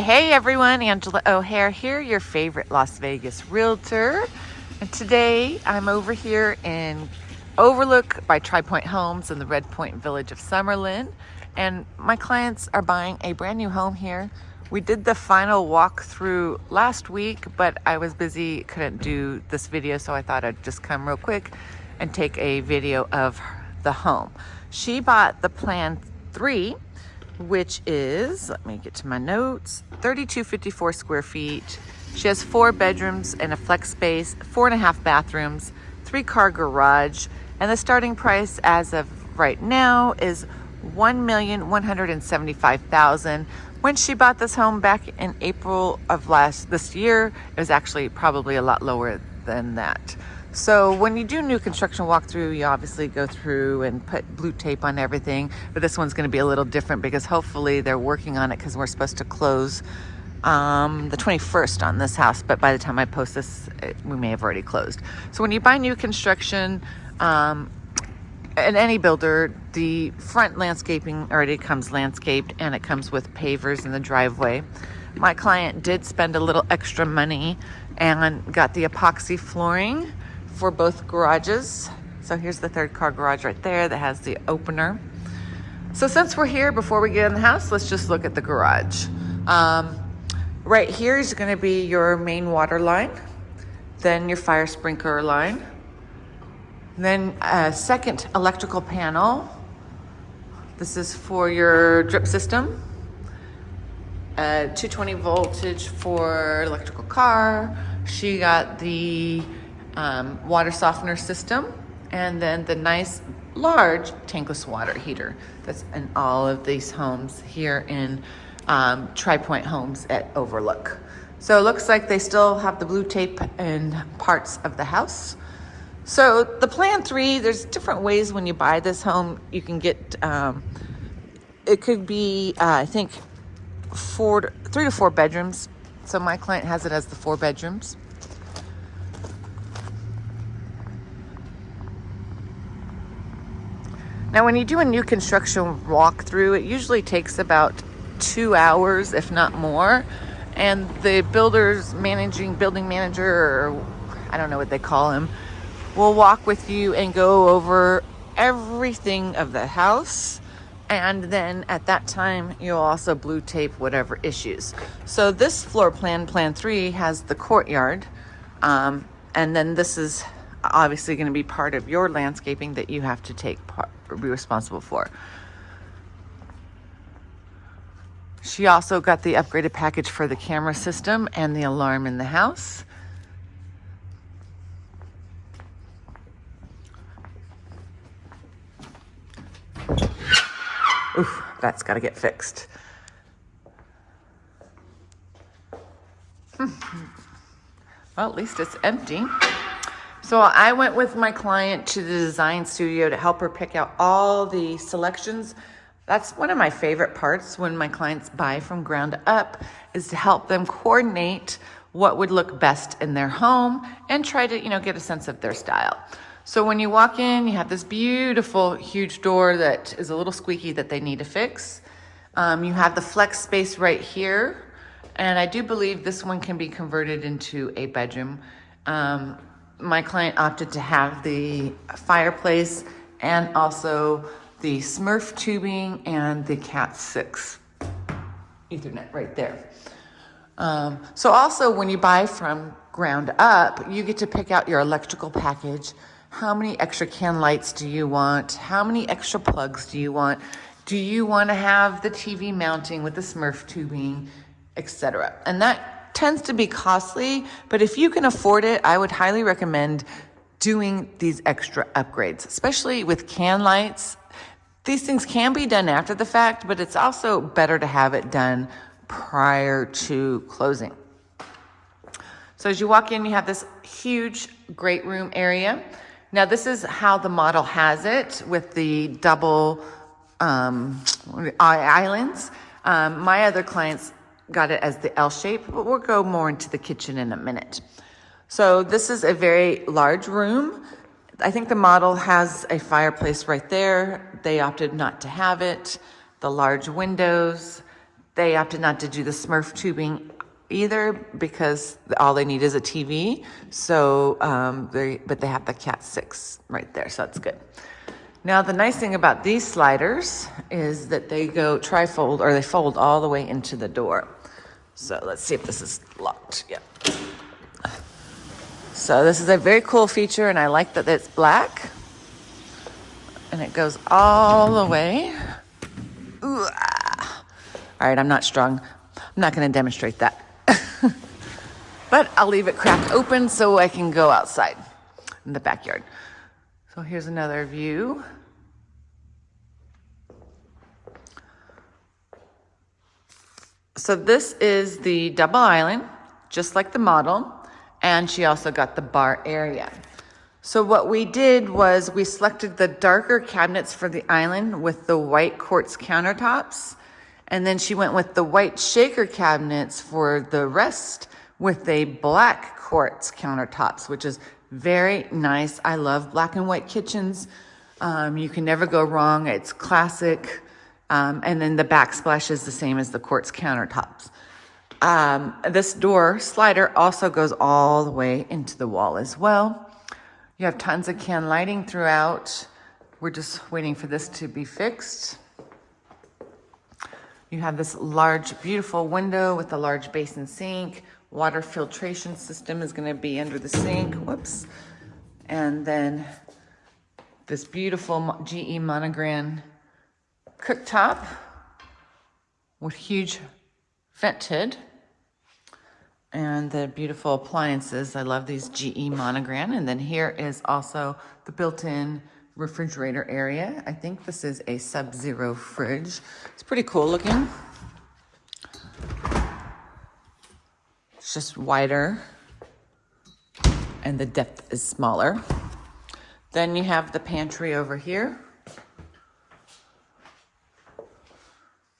Hey, everyone, Angela O'Hare here, your favorite Las Vegas realtor. And today I'm over here in Overlook by Tri Pointe Homes in the Red Point Village of Summerlin. And my clients are buying a brand new home here. We did the final walkthrough last week, but I was busy, couldn't do this video, so I thought I'd just come real quick and take a video of the home. She bought the plan three which is, let me get to my notes, 3254 square feet. She has four bedrooms and a flex space, four and a half bathrooms, three car garage, and the starting price as of right now is 1,175,000. When she bought this home back in April of last this year, it was actually probably a lot lower than that. So when you do new construction walkthrough, you obviously go through and put blue tape on everything. But this one's going to be a little different because hopefully they're working on it because we're supposed to close um, the 21st on this house. But by the time I post this, it, we may have already closed. So when you buy new construction, um, in any builder, the front landscaping already comes landscaped and it comes with pavers in the driveway. My client did spend a little extra money and got the epoxy flooring for both garages. So here's the third car garage right there that has the opener. So since we're here, before we get in the house, let's just look at the garage. Um, right here is gonna be your main water line, then your fire sprinkler line, then a second electrical panel. This is for your drip system. Uh, 220 voltage for electrical car. She got the um, water softener system, and then the nice large tankless water heater that's in all of these homes here in um, Tri-Pointe Homes at Overlook. So it looks like they still have the blue tape in parts of the house. So the plan three, there's different ways when you buy this home. You can get, um, it could be, uh, I think, four, three to four bedrooms. So my client has it as the four bedrooms. Now, when you do a new construction walkthrough, it usually takes about two hours, if not more. And the builder's managing building manager, or I don't know what they call him, will walk with you and go over everything of the house. And then at that time, you'll also blue tape whatever issues. So this floor plan, plan three, has the courtyard. Um, and then this is obviously going to be part of your landscaping that you have to take part, be responsible for. She also got the upgraded package for the camera system and the alarm in the house. Oof, that's got to get fixed. Hmm. Well, at least it's empty. So I went with my client to the design studio to help her pick out all the selections. That's one of my favorite parts when my clients buy from ground up is to help them coordinate what would look best in their home and try to, you know, get a sense of their style. So when you walk in, you have this beautiful, huge door that is a little squeaky that they need to fix. Um, you have the flex space right here. And I do believe this one can be converted into a bedroom. Um, my client opted to have the fireplace and also the Smurf tubing and the Cat 6 Ethernet right there. Um, so also when you buy from ground up, you get to pick out your electrical package. How many extra can lights do you want? How many extra plugs do you want? Do you want to have the TV mounting with the Smurf tubing, etc. And that tends to be costly, but if you can afford it, I would highly recommend doing these extra upgrades, especially with can lights. These things can be done after the fact, but it's also better to have it done prior to closing. So as you walk in, you have this huge great room area. Now this is how the model has it with the double um, islands. Um, my other clients got it as the L shape, but we'll go more into the kitchen in a minute. So this is a very large room. I think the model has a fireplace right there. They opted not to have it. The large windows. they opted not to do the Smurf tubing either because all they need is a TV. So um, they, but they have the Cat six right there, so that's good. Now the nice thing about these sliders is that they go trifold or they fold all the way into the door. So let's see if this is locked. Yeah. So this is a very cool feature and I like that it's black and it goes all the way. Ooh, ah. All right, I'm not strong. I'm not going to demonstrate that. but I'll leave it cracked open so I can go outside in the backyard. Here's another view. So this is the double island, just like the model, and she also got the bar area. So what we did was we selected the darker cabinets for the island with the white quartz countertops. And then she went with the white shaker cabinets for the rest with a black quartz countertops, which is very nice. I love black and white kitchens. Um, you can never go wrong. It's classic. Um, and then the backsplash is the same as the quartz countertops. Um, this door slider also goes all the way into the wall as well. You have tons of can lighting throughout. We're just waiting for this to be fixed. You have this large, beautiful window with a large basin sink. Water filtration system is gonna be under the sink, whoops. And then this beautiful GE monogram cooktop with huge vent hood and the beautiful appliances. I love these GE monogram. And then here is also the built-in refrigerator area. I think this is a Sub-Zero fridge. It's pretty cool looking. It's just wider and the depth is smaller. Then you have the pantry over here.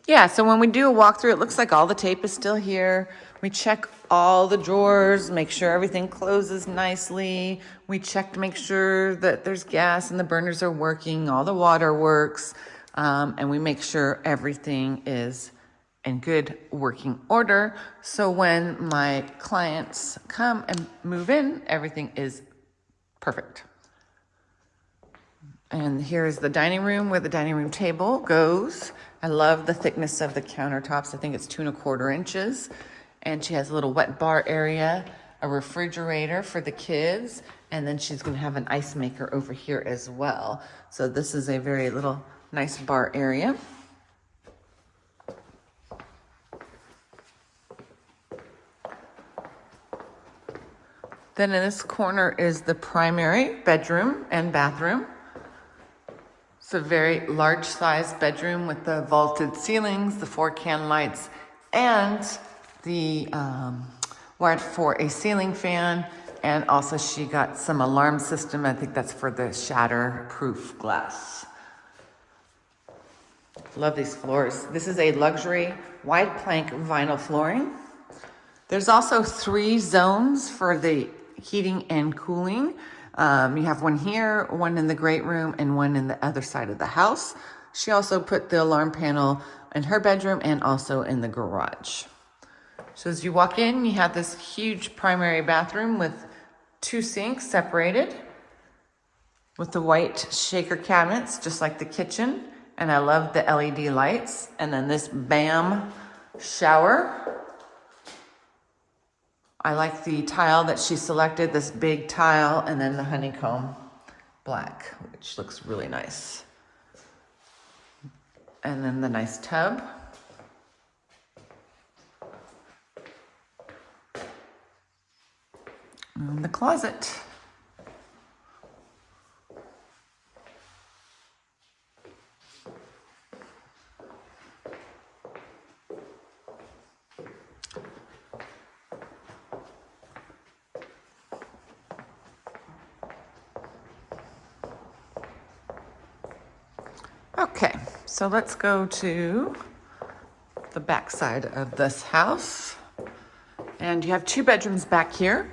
Yeah, so when we do a walkthrough, it looks like all the tape is still here. We check all the drawers, make sure everything closes nicely. We check to make sure that there's gas and the burners are working, all the water works, um, and we make sure everything is in good working order. So when my clients come and move in, everything is perfect. And here's the dining room where the dining room table goes. I love the thickness of the countertops. I think it's two and a quarter inches and she has a little wet bar area, a refrigerator for the kids, and then she's gonna have an ice maker over here as well. So this is a very little nice bar area. Then in this corner is the primary bedroom and bathroom. It's a very large size bedroom with the vaulted ceilings, the four can lights, and the um, wired for a ceiling fan and also she got some alarm system. I think that's for the shatter proof glass. Love these floors. This is a luxury wide plank vinyl flooring. There's also three zones for the heating and cooling. Um, you have one here, one in the great room, and one in the other side of the house. She also put the alarm panel in her bedroom and also in the garage. So as you walk in, you have this huge primary bathroom with two sinks separated with the white shaker cabinets, just like the kitchen. And I love the LED lights. And then this BAM shower. I like the tile that she selected, this big tile, and then the honeycomb black, which looks really nice. And then the nice tub. the closet. So let's go to the back side of this house. And you have two bedrooms back here.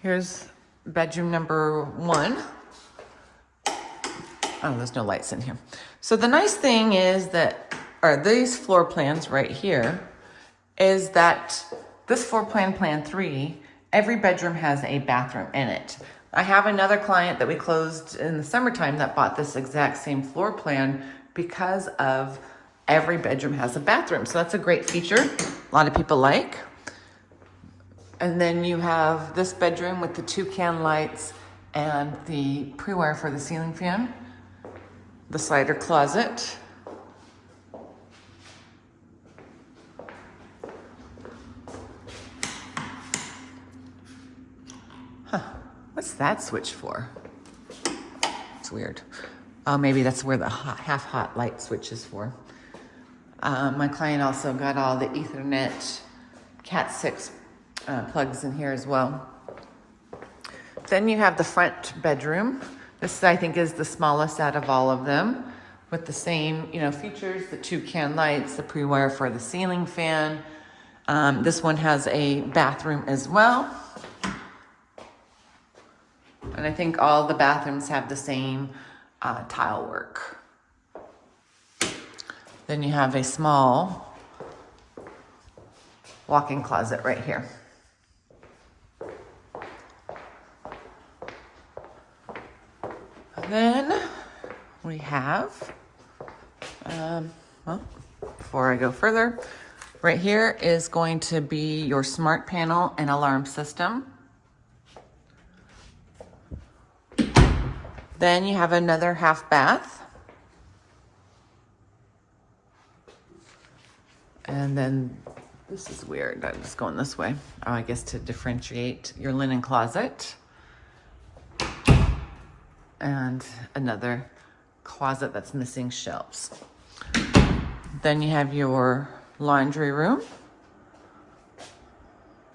Here's bedroom number one. Oh, there's no lights in here. So the nice thing is that or these floor plans right here is that this floor plan, plan three, every bedroom has a bathroom in it. I have another client that we closed in the summertime that bought this exact same floor plan because of every bedroom has a bathroom. So that's a great feature. A lot of people like. And then you have this bedroom with the two can lights and the pre-wire for the ceiling fan, the slider closet, Huh, What's that switch for? It's weird. Oh, maybe that's where the hot, half hot light switch is for. Um, my client also got all the Ethernet Cat 6 uh, plugs in here as well. Then you have the front bedroom. This, I think, is the smallest out of all of them with the same, you know, features, the two can lights, the pre-wire for the ceiling fan. Um, this one has a bathroom as well. And I think all the bathrooms have the same uh, tile work. Then you have a small walk-in closet right here. Then we have, um, well, before I go further, right here is going to be your smart panel and alarm system. Then you have another half bath. And then this is weird. I'm just going this way. Oh, I guess to differentiate your linen closet. And another closet that's missing shelves. Then you have your laundry room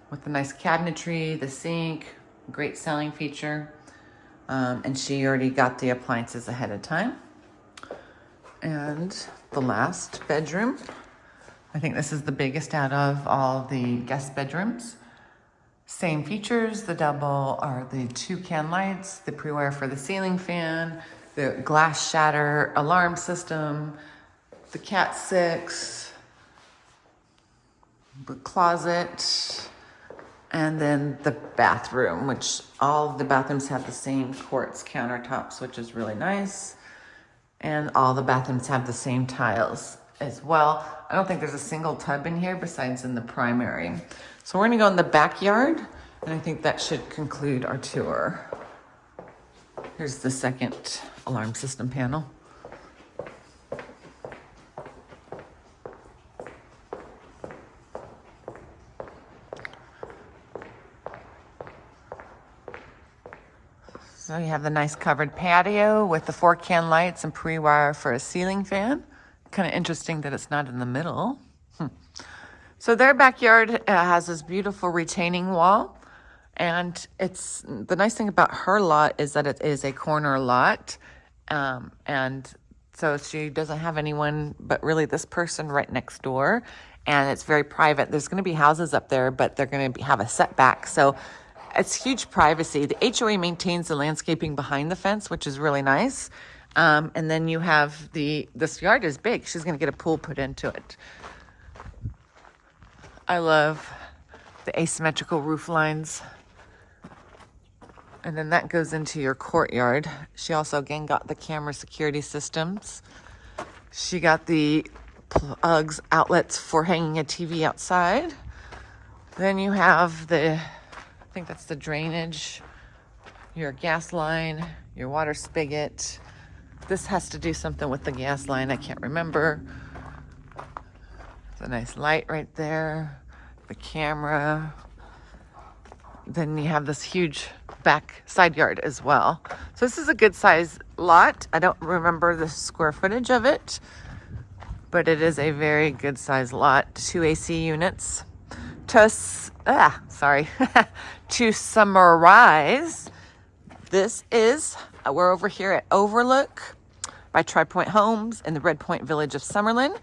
with the nice cabinetry, the sink, great selling feature. Um, and she already got the appliances ahead of time. And the last bedroom, I think this is the biggest out of all the guest bedrooms. Same features, the double are the two can lights, the pre-wire for the ceiling fan, the glass shatter alarm system, the Cat 6, the closet, and then the bathroom, which all the bathrooms have the same quartz countertops, which is really nice. And all the bathrooms have the same tiles as well. I don't think there's a single tub in here besides in the primary. So we're gonna go in the backyard and I think that should conclude our tour. Here's the second alarm system panel. So you have the nice covered patio with the four can lights and pre-wire for a ceiling fan. Kind of interesting that it's not in the middle. Hmm. So their backyard uh, has this beautiful retaining wall. And it's the nice thing about her lot is that it is a corner lot. Um, and so she doesn't have anyone but really this person right next door. And it's very private. There's going to be houses up there, but they're going to have a setback. So it's huge privacy. The HOA maintains the landscaping behind the fence, which is really nice. Um, and then you have the, this yard is big. She's going to get a pool put into it. I love the asymmetrical roof lines. And then that goes into your courtyard. She also again got the camera security systems. She got the plugs, outlets for hanging a TV outside. Then you have the I think that's the drainage, your gas line, your water spigot. This has to do something with the gas line. I can't remember. It's a nice light right there. The camera. Then you have this huge back side yard as well. So this is a good size lot. I don't remember the square footage of it, but it is a very good size lot. Two AC units. To, ah, sorry, to summarize, this is, uh, we're over here at Overlook by Tri Pointe Homes in the Red Point Village of Summerlin.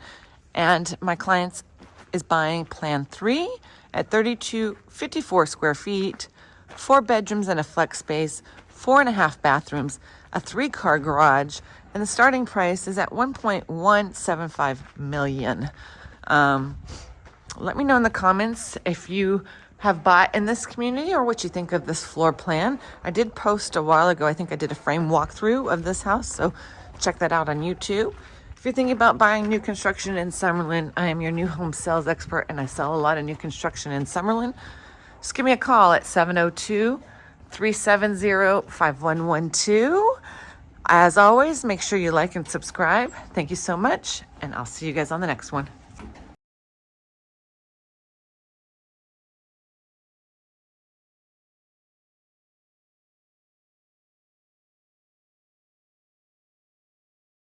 And my client is buying plan three at 3254 square feet, four bedrooms and a flex space, four and a half bathrooms, a three car garage and the starting price is at 1.175 million. Um, let me know in the comments if you have bought in this community or what you think of this floor plan. I did post a while ago, I think I did a frame walkthrough of this house, so check that out on YouTube. If you're thinking about buying new construction in Summerlin, I am your new home sales expert and I sell a lot of new construction in Summerlin. Just give me a call at 702 370 5112. As always, make sure you like and subscribe. Thank you so much, and I'll see you guys on the next one.